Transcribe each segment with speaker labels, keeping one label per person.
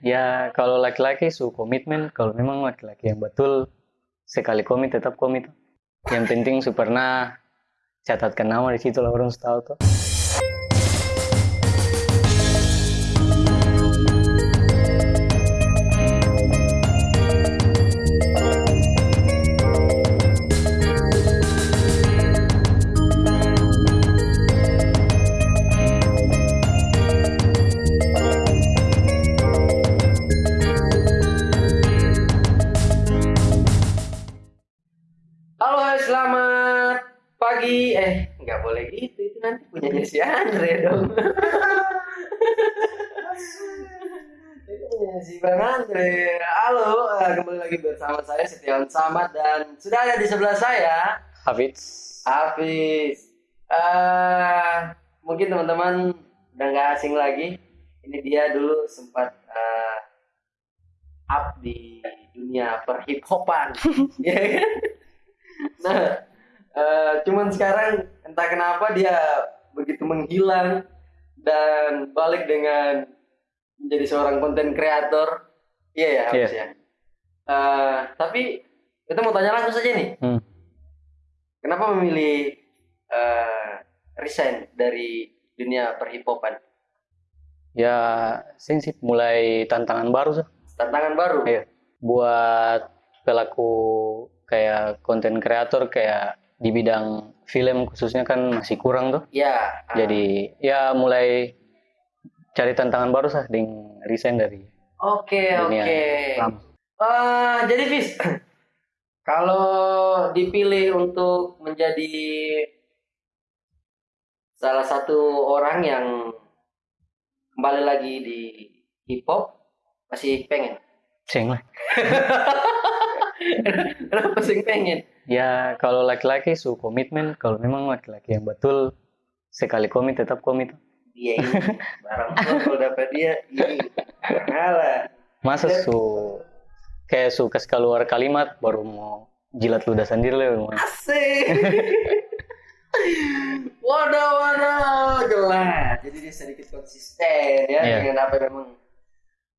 Speaker 1: Ya kalau laki-laki su komitmen, kalau memang laki-laki yang betul sekali komit tetap komit. Yang penting su pernah catatkan nama di situ lah orang su tahu tuh.
Speaker 2: Boleh gitu. Itu nanti punyanya si Andre dong. Itu punyanya si Bang Andre. Halo, eh, kembali lagi bersama saya Setiawan Samad dan sudah ada di sebelah saya
Speaker 1: Hafiz.
Speaker 2: Hafiz. Eh, mungkin teman-teman udah nggak asing lagi. Ini dia dulu sempat eh, up di dunia perhip hopan. ya kan? Nah, eh, cuman sekarang entah kenapa dia begitu menghilang dan balik dengan menjadi seorang konten kreator. Iya ya, Hafiz ya. Eh, tapi kita mau tanya langsung saja nih.
Speaker 1: Hmm.
Speaker 2: Kenapa memilih eh, resign dari dunia perhipopan?
Speaker 1: Ya sensip mulai tantangan baru sih.
Speaker 2: Tantangan baru.
Speaker 1: Iya. Buat pelaku kayak konten kreator kayak di bidang film khususnya kan masih kurang tuh.
Speaker 2: Ya. ah,
Speaker 1: Jadi ya mulai cari tantangan baru sih dengan resign dari
Speaker 2: Oke,
Speaker 1: dunia
Speaker 2: oke.
Speaker 1: lama.
Speaker 2: Eh, jadi Fis, kalau dipilih untuk menjadi salah satu orang yang kembali lagi di hip hop, masih pengen?
Speaker 1: Seng lah.
Speaker 2: Kenapa sih pengen?
Speaker 1: Ya kalau laki-laki su komitmen, kalau memang laki-laki yang betul sekali komit tetap komit.
Speaker 2: Dia ini barang kalau dapat dia ini kalah.
Speaker 1: Masa su kayak su kasih keluar kalimat baru mau jilat ludah sendiri lah.
Speaker 2: Asik. waduh, waduh, jelas. Jadi dia sedikit konsisten ya
Speaker 1: Iya.
Speaker 2: dengan apa yang memang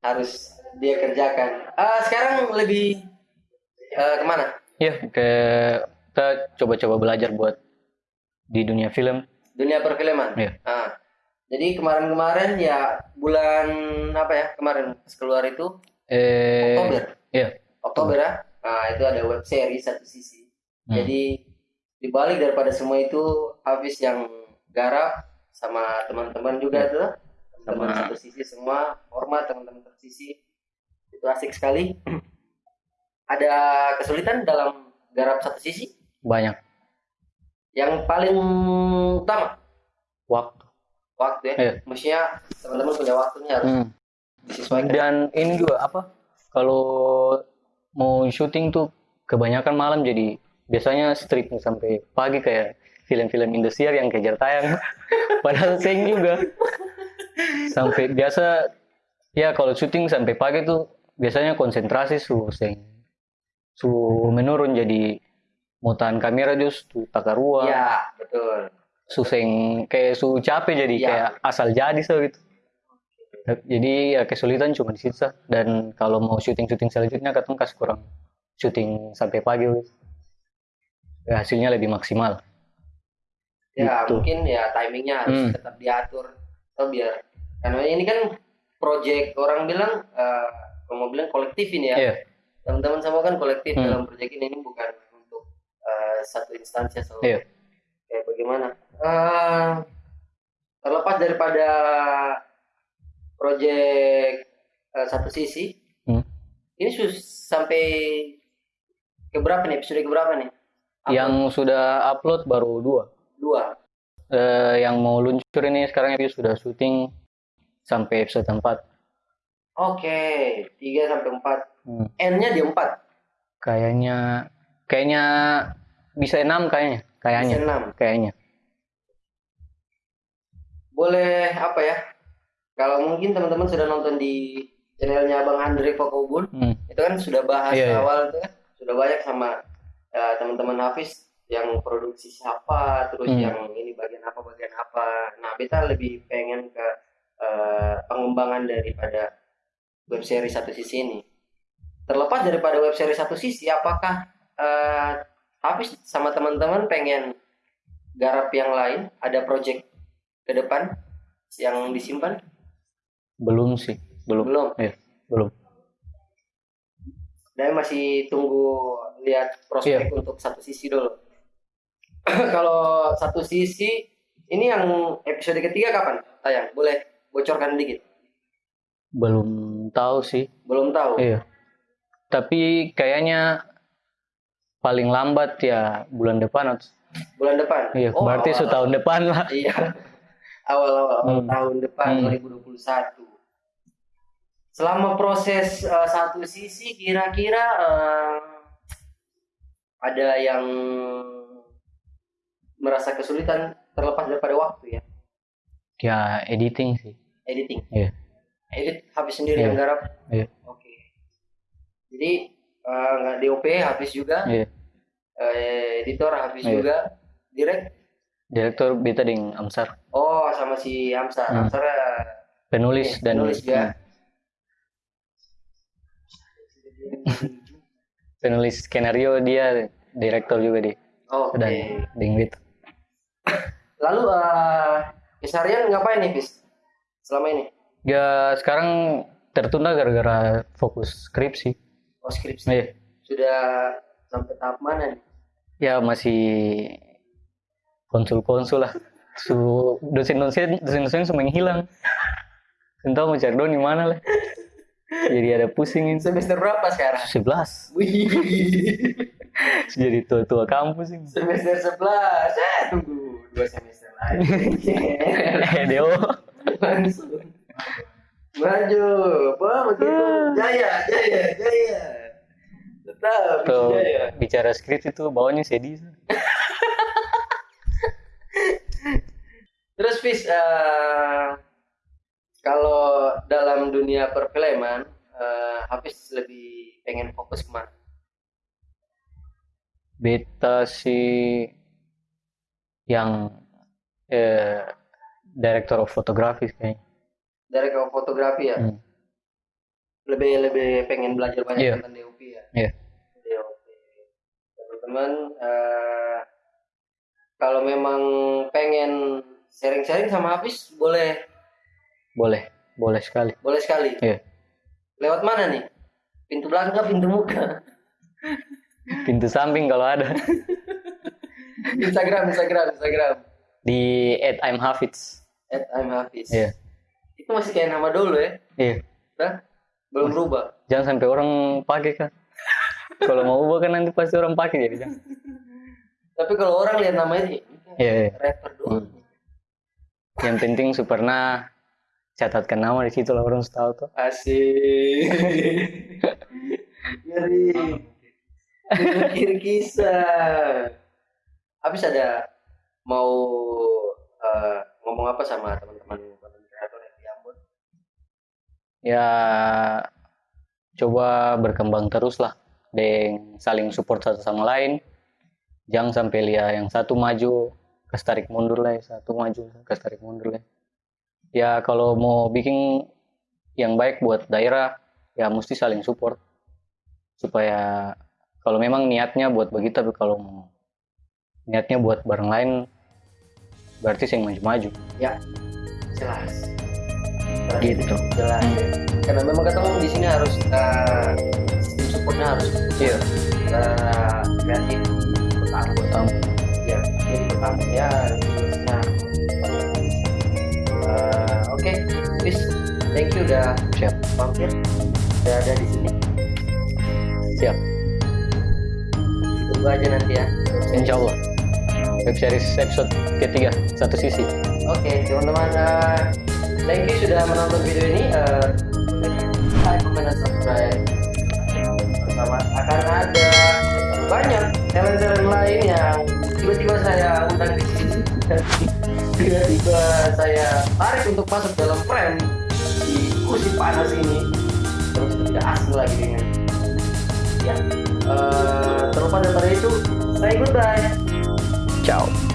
Speaker 2: harus dia kerjakan. Ah, sekarang lebih eh, ke mana?
Speaker 1: Ya ke kita coba-coba belajar buat di dunia film.
Speaker 2: Dunia perfilman.
Speaker 1: Iya.
Speaker 2: Ah, jadi kemarin-kemarin ya bulan apa ya kemarin pas keluar itu
Speaker 1: Eh,
Speaker 2: Oktober.
Speaker 1: Iya.
Speaker 2: Oktober ya. Nah, itu ada web series satu sisi.
Speaker 1: Hmm.
Speaker 2: Jadi dibalik daripada semua itu Hafiz yang garap sama teman-teman juga tuh. Teman
Speaker 1: Sama-
Speaker 2: satu sisi semua hormat teman-teman satu sisi. Itu asik sekali. Ada kesulitan dalam garap satu sisi
Speaker 1: banyak
Speaker 2: yang paling utama
Speaker 1: waktu.
Speaker 2: waktu ya.
Speaker 1: Iya.
Speaker 2: Maksudnya teman-teman punya waktunya harus
Speaker 1: Hmm.
Speaker 2: disesuaikan.
Speaker 1: Dan ini juga apa? Kalau mau syuting tuh kebanyakan malam jadi biasanya stripping sampai pagi kayak film-film Indosiar yang kejar tayang. Padahal seng juga. Sampai biasa ya kalau syuting sampai pagi tuh biasanya konsentrasi su seng su menurun jadi mau tahan kamera just tu takar ruang
Speaker 2: Ya, betul.
Speaker 1: su seng kayak su capek jadi
Speaker 2: Iya.
Speaker 1: kayak asal jadi so gitu jadi ya kesulitan cuma di situ dan kalau mau syuting syuting selanjutnya katong kasih kurang syuting sampai pagi gitu. Ya, hasilnya lebih maksimal
Speaker 2: Ya,
Speaker 1: Gitu.
Speaker 2: mungkin ya timingnya harus
Speaker 1: Hmm.
Speaker 2: tetap diatur. Atau biar karena ini kan project orang bilang eh kalau mau bilang kolektif ini ya.
Speaker 1: Iya.
Speaker 2: Teman-teman semua kan kolektif
Speaker 1: Hmm.
Speaker 2: dalam project ini, ini bukan untuk eh, satu instansi atau
Speaker 1: Iya.
Speaker 2: kayak bagaimana. Eh terlepas daripada project eh, satu sisi,
Speaker 1: Hmm.
Speaker 2: ini sus sampai ke berapa nih? Episode ke berapa nih? Upload?
Speaker 1: yang sudah upload baru dua
Speaker 2: dua.
Speaker 1: Eh, yang mau luncur ini sekarang episode sudah syuting sampai episode 4
Speaker 2: Oke, 3 sampai 4.
Speaker 1: Hmm.
Speaker 2: N-nya di 4.
Speaker 1: kayaknya kayaknya bisa enam kayaknya kayaknya
Speaker 2: Bisa 6.
Speaker 1: kayaknya
Speaker 2: Boleh apa ya? Kalau mungkin teman-teman sudah nonton di channelnya Bang Andre Fakobun,
Speaker 1: Hmm.
Speaker 2: itu kan sudah bahas
Speaker 1: Iya, iya.
Speaker 2: awal itu kan sudah banyak sama eh, teman-teman Hafiz yang produksi siapa, terus
Speaker 1: Hmm.
Speaker 2: yang ini bagian apa bagian apa. Nah, beta lebih pengen ke eh, pengembangan daripada web series satu sisi ini. Terlepas daripada web series satu sisi, apakah eh Hafiz sama teman-teman pengen garap yang lain? Ada project ke depan yang disimpan?
Speaker 1: belum sih belum
Speaker 2: Belum.
Speaker 1: Iya, belum
Speaker 2: Dan masih tunggu lihat prospek
Speaker 1: Iya.
Speaker 2: untuk satu sisi dulu. Kalau satu sisi ini yang episode ketiga kapan tayang? Boleh bocorkan dikit?
Speaker 1: belum tahu sih
Speaker 2: Belum tahu.
Speaker 1: iya tapi kayaknya paling lambat ya bulan depan atau
Speaker 2: Bulan depan.
Speaker 1: iya
Speaker 2: Oh,
Speaker 1: berarti
Speaker 2: awal-
Speaker 1: setahun depan lah
Speaker 2: Iya. Awal-awal awal
Speaker 1: Hmm.
Speaker 2: tahun depan
Speaker 1: Hmm.
Speaker 2: 2021. Selama proses eh, satu sisi kira-kira eh, ada yang merasa kesulitan terlepas daripada waktu ya.
Speaker 1: ya editing sih
Speaker 2: Editing.
Speaker 1: Iya.
Speaker 2: Edit habis sendiri
Speaker 1: Iya.
Speaker 2: yang garap.
Speaker 1: Iya.
Speaker 2: Jadi eh, nggak DOP habis juga.
Speaker 1: iya
Speaker 2: Eh, editor habis
Speaker 1: Iya.
Speaker 2: juga. Direct.
Speaker 1: direktur Beta Ding Amsar
Speaker 2: Oh sama si Hamzah.
Speaker 1: Hmm.
Speaker 2: Hamzah eh,
Speaker 1: penulis
Speaker 2: Oke,
Speaker 1: dan
Speaker 2: penulis juga.
Speaker 1: penulis skenario dia direktur juga di
Speaker 2: Oh,
Speaker 1: dan Ding Beta
Speaker 2: Lalu eh keseharian ngapain nih, Bis? Selama ini?
Speaker 1: ya sekarang tertunda gara-gara fokus skripsi
Speaker 2: Oh, skripsi.
Speaker 1: iya
Speaker 2: Sudah sampai tahap mana nih?
Speaker 1: ya masih konsul-konsul lah su dosen-dosen dosen-dosen semua yang hilang entah mau cari di mana lah jadi ada pusing ini
Speaker 2: Semester berapa sekarang?
Speaker 1: 11
Speaker 2: Wih,
Speaker 1: jadi tua-tua kampus ini
Speaker 2: semester 11. Eh, tunggu dua semester lagi.
Speaker 1: eh Deo
Speaker 2: Langsung. Maju. Wah, begitu. Jaya, jaya, jaya. Tetap
Speaker 1: tuh
Speaker 2: jaya.
Speaker 1: bicara skrip itu bawahnya sedih
Speaker 2: Terus Fis, eh, kalau dalam dunia perfilman, eh, Hafiz lebih pengen fokus ke mana?
Speaker 1: beta sih yang eh, director of photography kayaknya
Speaker 2: Dari ke fotografi ya?
Speaker 1: Hmm.
Speaker 2: Lebih lebih pengen belajar banyak
Speaker 1: Iya.
Speaker 2: tentang DOP ya?
Speaker 1: Iya.
Speaker 2: DOP. Teman-teman, eh, kalau memang pengen sharing-sharing sama Hafiz, boleh
Speaker 1: boleh boleh sekali
Speaker 2: boleh sekali.
Speaker 1: Iya.
Speaker 2: Lewat mana nih? Pintu belakang, pintu muka?
Speaker 1: pintu samping kalau ada
Speaker 2: Instagram, Instagram, Instagram.
Speaker 1: di at I'm Hafiz
Speaker 2: At I'm Hafiz.
Speaker 1: iya
Speaker 2: Itu masih kayak nama dulu ya?
Speaker 1: iya
Speaker 2: Hah? Belum berubah.
Speaker 1: jangan sampai orang pakai kan kalau mau ubah kan nanti pasti orang pakai jadi jangan
Speaker 2: Tapi kalau orang lihat nama ini,
Speaker 1: iya iya.
Speaker 2: rapper doang.
Speaker 1: yang penting Superna catatkan nama di situ lah orang tahu tuh
Speaker 2: Asik. Ngeri. Mikir kisah. Habis ada mau eh, ngomong apa sama teman-teman konten kreator yang di Ambon?
Speaker 1: Ya coba berkembang terus lah dan saling support satu sama lain. Jangan sampai lihat yang satu maju kes tarik mundur lah yang satu maju kes tarik mundur lah. Ya kalau mau bikin yang baik buat daerah ya mesti saling support. Supaya kalau memang niatnya buat begitu tapi kalau mau niatnya buat bareng lain berarti yang maju-maju.
Speaker 2: Jelas.
Speaker 1: Gitu.
Speaker 2: Jelas. Karena memang ketemu di sini harus sistem supportnya harus
Speaker 1: iya.
Speaker 2: eh, kreatif pertama
Speaker 1: pertama
Speaker 2: ya ini pertama ya nah Eh, oke. Bis thank you udah
Speaker 1: siap.
Speaker 2: mampir udah ada di sini.
Speaker 1: Siap.
Speaker 2: Tunggu aja nanti ya.
Speaker 1: Insya Allah web series episode ketiga satu sisi.
Speaker 2: Oke teman-teman eh, thank you sudah menonton video ini Eh, like comment dan subscribe. Pertama akan ada banyak talent-talent lain yang tiba-tiba saya undang di sini tiba-tiba saya tarik untuk masuk dalam frame di kursi panas ini. Terus tidak asing lagi dengan ya Eh, terlepas dari itu saya goodbye
Speaker 1: ciao